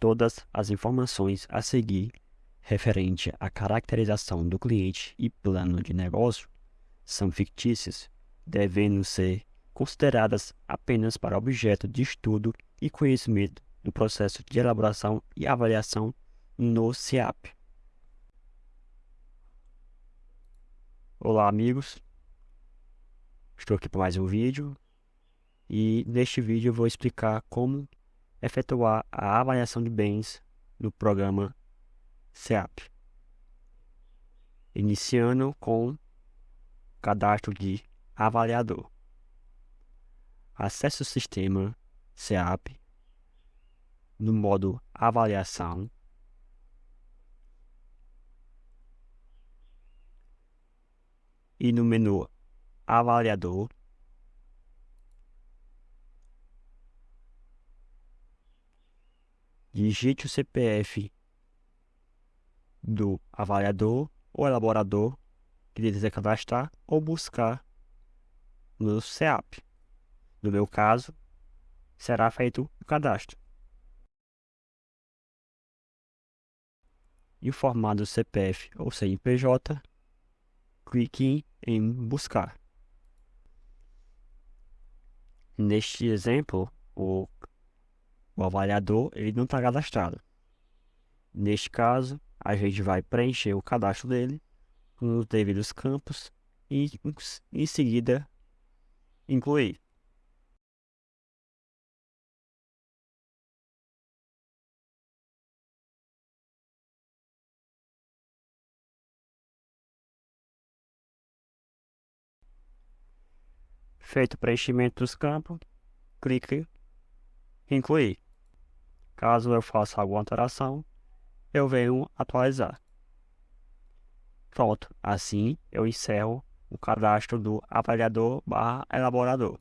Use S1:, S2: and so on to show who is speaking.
S1: Todas as informações a seguir referente à caracterização do cliente e plano de negócio são fictícias, devendo ser consideradas apenas para objeto de estudo e conhecimento do processo de elaboração e avaliação no CIAP. Olá, amigos. Estou aqui para mais um vídeo e neste vídeo eu vou explicar como efetuar a avaliação de bens no programa SEAP. Iniciando com cadastro de avaliador. Acesse o sistema SEAP no modo avaliação e no menu avaliador digite o CPF do avaliador ou elaborador que deseja cadastrar ou buscar no CEAP. No meu caso, será feito o cadastro. Informado o CPF ou CNPJ, clique em Buscar. Neste exemplo, o o avaliador ele não está cadastrado. Neste caso, a gente vai preencher o cadastro dele com os devidos campos e em seguida incluir. Feito o preenchimento dos campos, clique incluir. Caso eu faça alguma alteração, eu venho atualizar. Pronto, assim eu encerro o cadastro do avaliador barra elaborador.